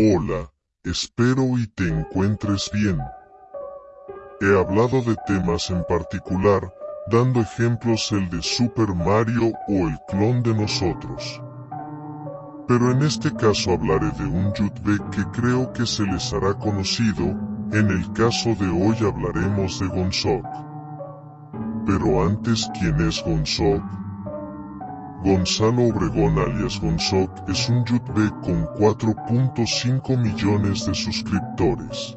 Hola, espero y te encuentres bien. He hablado de temas en particular, dando ejemplos el de Super Mario o el clon de nosotros. Pero en este caso hablaré de un Yutbe que creo que se les hará conocido, en el caso de hoy hablaremos de Gonzok. Pero antes, ¿quién es Gonzok? Gonzalo Obregón alias Gonzok es un YouTube con 4.5 millones de suscriptores,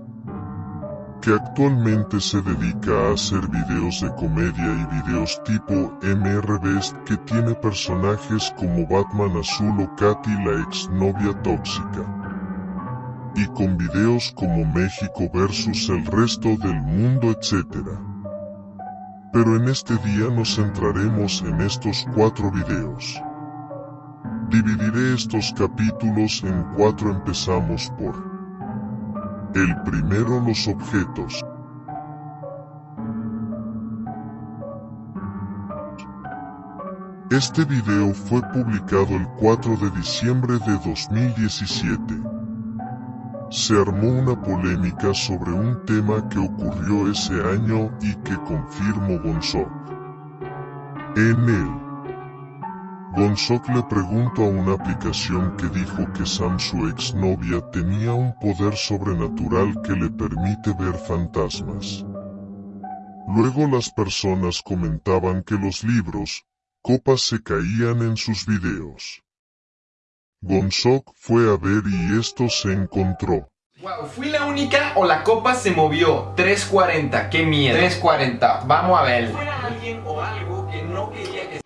que actualmente se dedica a hacer videos de comedia y videos tipo MRBest que tiene personajes como Batman Azul o Katy la exnovia tóxica, y con videos como México versus el resto del mundo etc. Pero en este día nos centraremos en estos cuatro videos. Dividiré estos capítulos en cuatro empezamos por El primero los objetos. Este video fue publicado el 4 de diciembre de 2017 se armó una polémica sobre un tema que ocurrió ese año y que confirmó Gonzok. En él, Gonzok le preguntó a una aplicación que dijo que Sam su exnovia tenía un poder sobrenatural que le permite ver fantasmas. Luego las personas comentaban que los libros, copas se caían en sus videos. Gonzok fue a ver y esto se encontró. Wow, ¿fui la única o la copa se movió? 3.40, qué miedo 3.40, vamos a ver Fuera alguien o algo que no quería que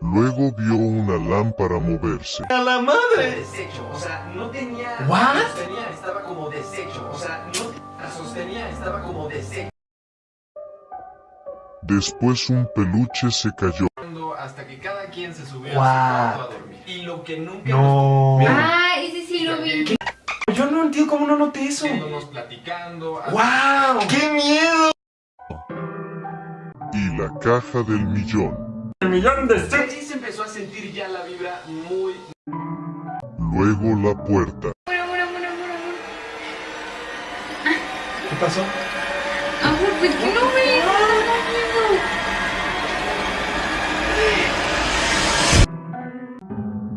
Luego vio una lámpara moverse. ¡A la madre! Desecho, o sea, no tenía... ¿What? Sostenía, estaba como desecho, o sea, no... La sostenía, estaba como desecho. Después un peluche se cayó. Hasta que cada quien se subió wow. a su cuarto a dormir. Y lo que nunca no. nos... Ah, ese sí lo vi. Yo no entiendo cómo no noté eso. Platicando. ¡Wow! ¡Qué miedo! Y la caja del millón. El millón de Sí se empezó a sentir ya la vibra muy... Luego la puerta. Bueno, bueno, bueno. ¿Qué pasó? Amor, pues no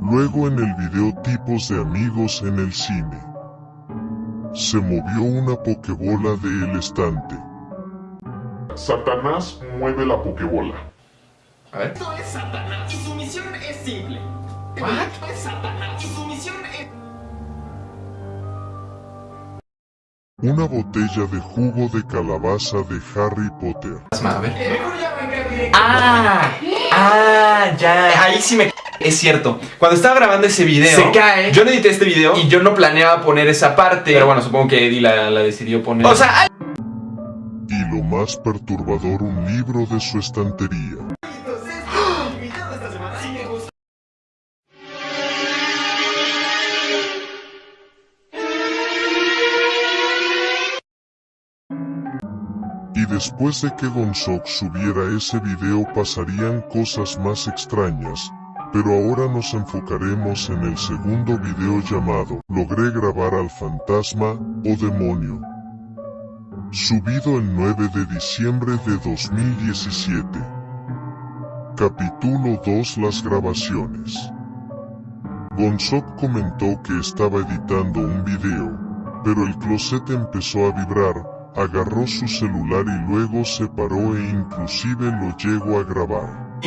Luego en el video tipos de amigos en el cine. Se movió una pokebola del estante. Satanás mueve la pokebola. A ver. Esto es Satanás y su misión es simple. ¿What? Esto es Satanás y su misión es... Una botella de jugo de calabaza de Harry Potter. A ver. ¡Ah! ¡Ah! Ya. Ahí sí me... Es cierto, cuando estaba grabando ese video Se cae. Yo no edité este video Y yo no planeaba poner esa parte. Pero bueno, supongo que Eddie la, la decidió poner O sea, ay, Y lo más perturbador un libro de su estantería. Y después de que Gonzok subiera ese video pasarían cosas más extrañas, pero ahora nos enfocaremos en el segundo video llamado Logré grabar al fantasma o demonio. Subido el 9 de diciembre de 2017. Capítulo 2 Las grabaciones. Gonzok comentó que estaba editando un video, pero el closet empezó a vibrar, agarró su celular y luego se paró e inclusive lo llegó a grabar.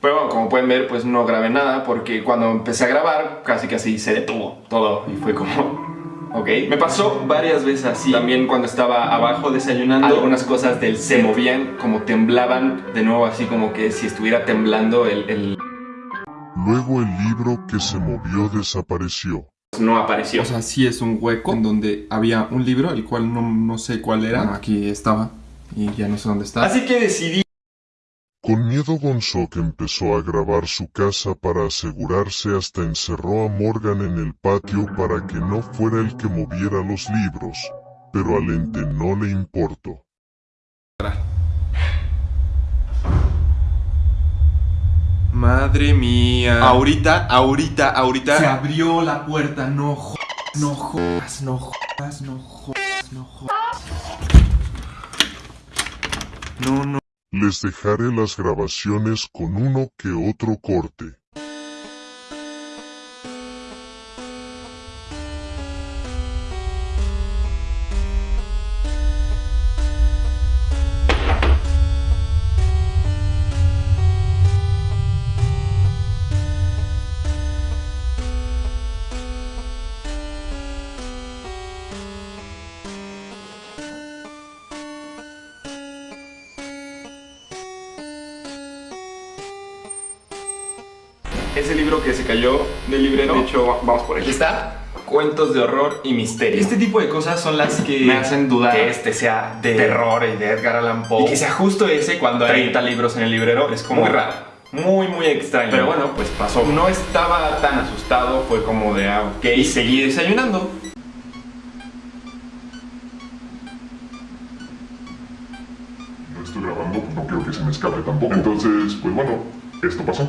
Pero bueno, como pueden ver, pues no grabé nada porque cuando empecé a grabar, casi casi se detuvo todo y fue como... Ok, me pasó varias veces así. También cuando estaba abajo desayunando, algunas cosas del se movían, como temblaban, de nuevo así como que si estuviera temblando el... el... Luego el libro que se movió desapareció. No apareció. O sea, sí es un hueco en donde había un libro, el cual no, no sé cuál era. Bueno, aquí estaba y ya no sé dónde está. Así que decidí Con miedo Gonzok empezó a grabar su casa para asegurarse hasta encerró a Morgan en el patio para que no fuera el que moviera los libros, pero al ente no le importó. Madre mía. Ahorita, ahorita, ahorita. Se abrió la puerta, no jodas, no jodas, no jodas, no jodas, no jodas. No, no. Les dejaré las grabaciones con uno que otro corte. Libro que se cayó del librero. De hecho, vamos por ahí. Aquí está. Cuentos de horror y misterio. Este tipo de cosas son las que me hacen dudar que este sea de terror y de Edgar Allan Poe. Y que sea justo ese cuando hay 30 libros en el librero es como muy raro. Muy, muy extraño. Pero bueno, pues pasó. No estaba tan asustado, fue como de, ah, ok, Y seguí desayunando. No estoy grabando, pues no quiero que se me escape tampoco. Entonces, pues bueno, esto pasó.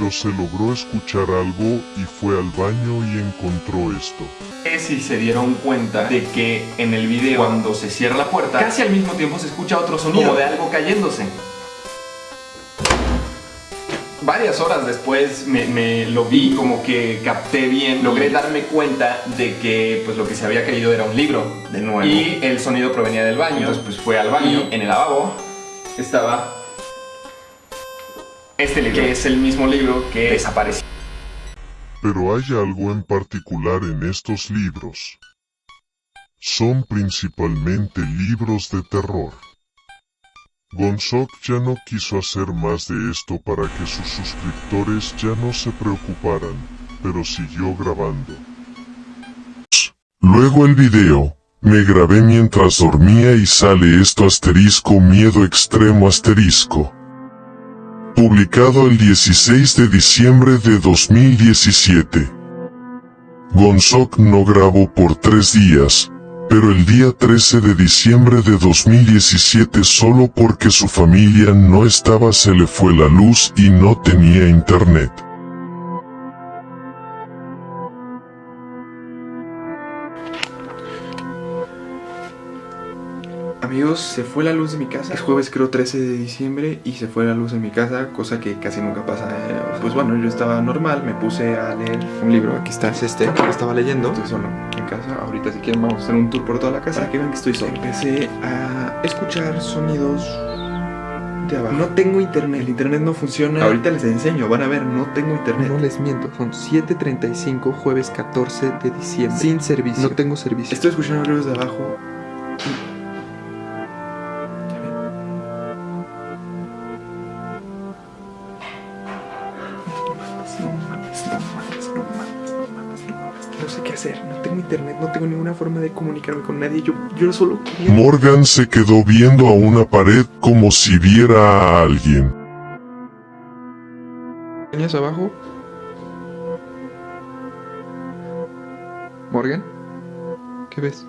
Pero se logró escuchar algo y fue al baño y encontró esto. si se dieron cuenta de que en el video cuando se cierra la puerta, casi al mismo tiempo se escucha otro sonido como de algo cayéndose. Varias horas después me, me lo vi, como que capté bien, logré darme cuenta de que pues lo que se había caído era un libro De nuevo. y el sonido provenía del baño. Entonces pues fue al baño, Y en el lavabo estaba este libro, que es el mismo libro que desapareció. Pero hay algo en particular en estos libros. Son principalmente libros de terror. Gonzok ya no quiso hacer más de esto para que sus suscriptores ya no se preocuparan, pero siguió grabando. Luego el video. Me grabé mientras dormía y sale esto asterisco miedo extremo asterisco. Publicado el 16 de diciembre de 2017. Gonzok no grabó por tres días, pero el día 13 de diciembre de 2017 solo porque su familia no estaba se le fue la luz y no tenía internet. Amigos, se fue la luz de mi casa. Es jueves creo 13 de diciembre y se fue la luz de mi casa, cosa que casi nunca pasa. eh, Pues bueno, yo estaba normal, me puse a leer un libro. Aquí está, es este, que estaba leyendo. Estoy solo en casa. Ahorita si quieren vamos a hacer un tour por toda la casa. Para que vean que estoy solo. Empecé a escuchar sonidos de abajo. No tengo internet, el internet no funciona. Ahorita les enseño, van a ver, no tengo internet. No les miento, son 7.35 jueves 14 de diciembre. Sin servicio. No tengo servicio. Estoy escuchando ruidos de abajo. No tengo ninguna forma de comunicarme con nadie. Yo, yo solo quería... Morgan se quedó viendo a una pared como si viera a alguien. ¿Tenías abajo? Morgan, ¿qué ves?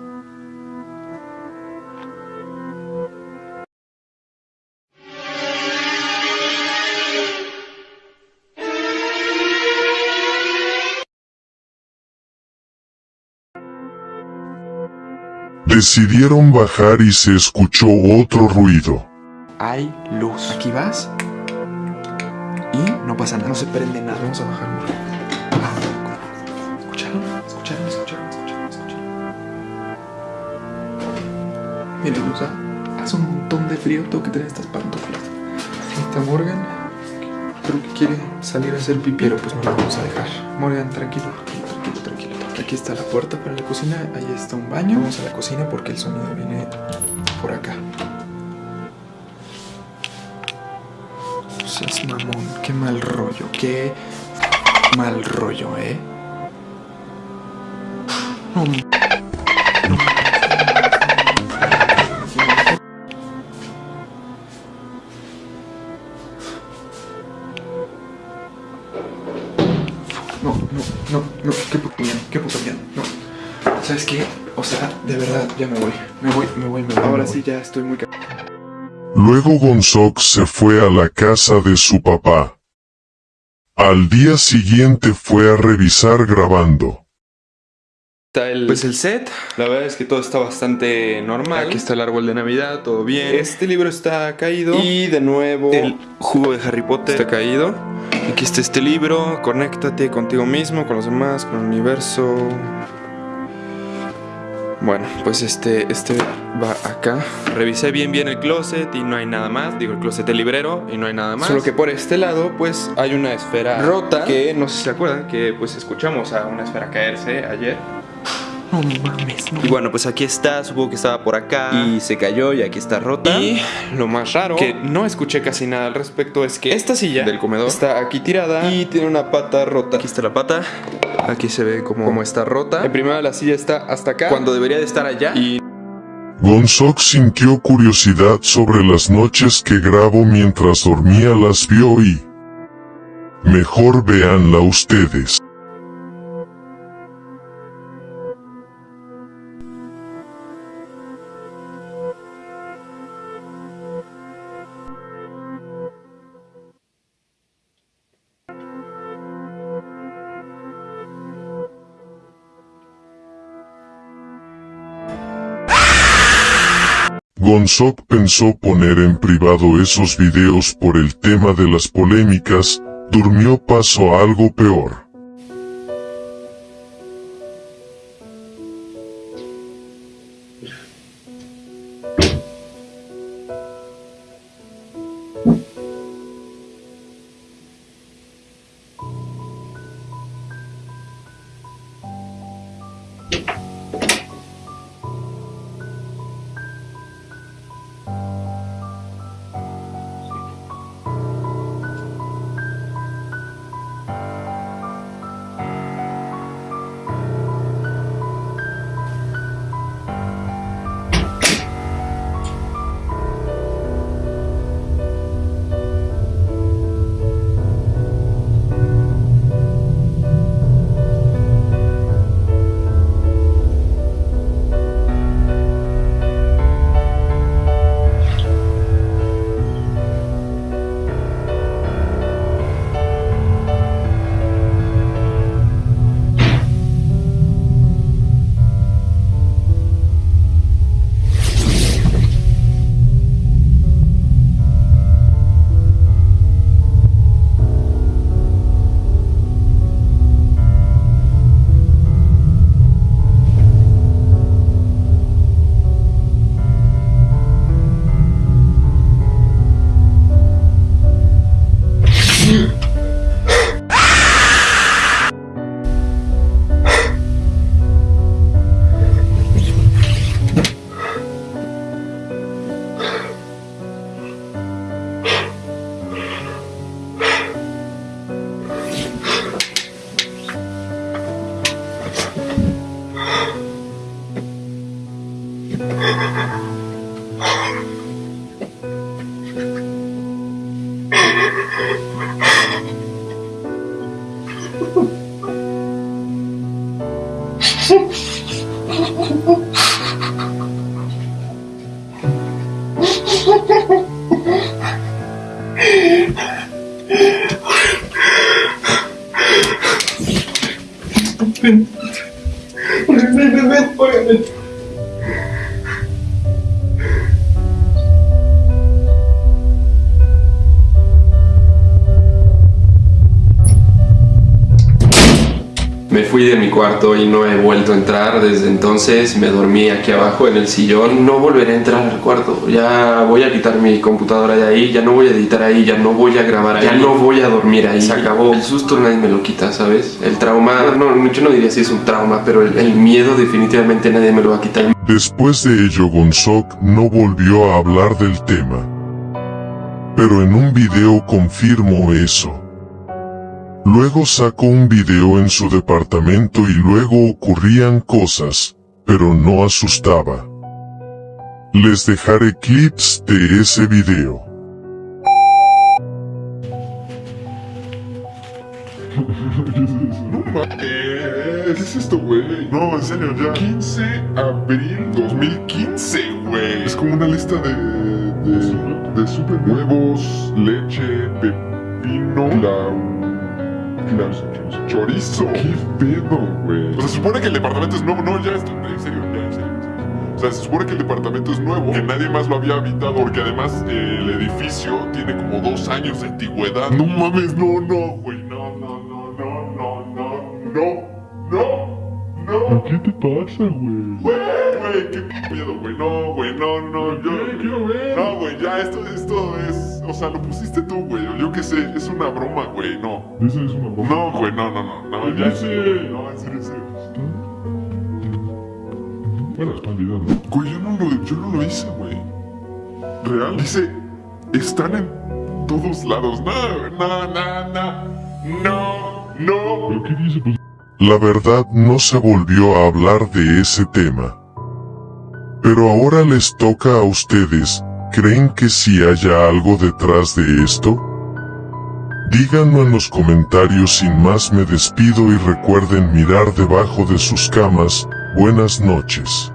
Decidieron bajar y se escuchó otro ruido. Hay luz. Aquí vas. Y no pasa nada. No se prende nada. Vamos a bajar. Morgan. ¿Escucharon? ¿Escucharon? ¿Escucharon? ¿Escucharon? ¿Escucharon? Mira, Lusa. Hace un montón de frío. Tengo que tener estas pantuflas. Está Morgan. Creo que quiere salir a hacer pipí. Pero pues no la vamos a dejar. Morgan, tranquilo. Aquí está la puerta para la cocina. Ahí está un baño. Vamos a la cocina porque el sonido viene por acá. Seas mamón, qué mal rollo, qué mal rollo, ¿eh? No, ¿Sabes qué? O sea, de verdad, ya me voy, me voy, me voy, me voy. Ahora sí ya estoy muy... ca- Luego Gonzok se fue a la casa de su papá. Al día siguiente fue a revisar grabando. Está el, Pues el set, la verdad es que todo está bastante normal. aquí está el árbol de Navidad, todo bien. Este libro está caído. Y de nuevo, el jugo de Harry Potter está caído. Aquí está este libro. Conéctate contigo mismo, con los demás, con el universo. Bueno, pues este, este va acá. Revisé bien bien el closet y no hay nada más. Digo, el closet del librero y no hay nada más. Solo que por este lado, pues hay una esfera rota. Que no sé si se acuerdan que pues escuchamos a una esfera caerse ayer. No mames, no. Y bueno, pues aquí está, supongo que estaba por acá y se cayó y aquí está rota. Y lo más raro, que no escuché casi nada al respecto, es que esta silla del comedor está aquí tirada y tiene una pata rota. Aquí está la pata. Aquí se ve como, como está rota. En primera la silla está hasta acá. Cuando debería de estar allá. Y Gonzok sintió curiosidad sobre las noches que grabo mientras dormía las vio y... Mejor véanla ustedes. Gonzok pensó poner en privado esos videos por el tema de las polémicas, durmió pasó algo peor. ha cuarto y no he vuelto a entrar desde entonces. Me dormí aquí abajo en el sillón. No volveré a entrar al cuarto. Ya voy a quitar mi computadora de ahí. Ya no voy a editar ahí. Ya no voy a grabar ahí. Ya no voy a dormir ahí. Se acabó. El susto nadie me lo quita, ¿sabes? El trauma, no, yo no diría si es un trauma, pero el, el miedo definitivamente nadie me lo va a quitar. Después de ello Gonzok no volvió a hablar del tema. Pero en un video confirmó eso. Luego sacó un video en su departamento y luego ocurrían cosas, pero no asustaba. Les dejaré clips de ese video. ¿Qué es esto, güey? No, en serio, ya. 15 abril 2015, güey. Es como una lista de. de. de super huevos, leche, pepino, la. Chorizo. ¿Qué pedo, güey? O sea, se supone que el departamento es nuevo. No, ya, esto, en serio, ya, en serio. en serio. O sea, se supone que el departamento es nuevo, que nadie más lo había habitado, porque además eh, el edificio tiene como dos años de antigüedad. No mames, no, no, güey, no, no, no, no, no, no, no, no, no. ¿Qué te pasa, güey? Güey, güey, qué miedo, güey, no, güey, no, no, yo quiero ver. No, güey, ya, esto, esto es, o sea, lo pusiste tú, güey, o yo qué sé, es una broma, güey, no. Eso es una broma. No, güey, no, no, no, no, ya, en serio, no, en serio, en serio. Bueno, está ¿no? Güey, yo no lo, yo no lo hice, güey. Real. Dice, están en todos lados. No, no, no, no. No, no. ¿Pero qué dice? Pues... La verdad no se volvió a hablar de ese tema. Pero ahora les toca a ustedes, ¿creen que sí haya algo detrás de esto? Díganlo en los comentarios sin más me despido y recuerden mirar debajo de sus camas, buenas noches.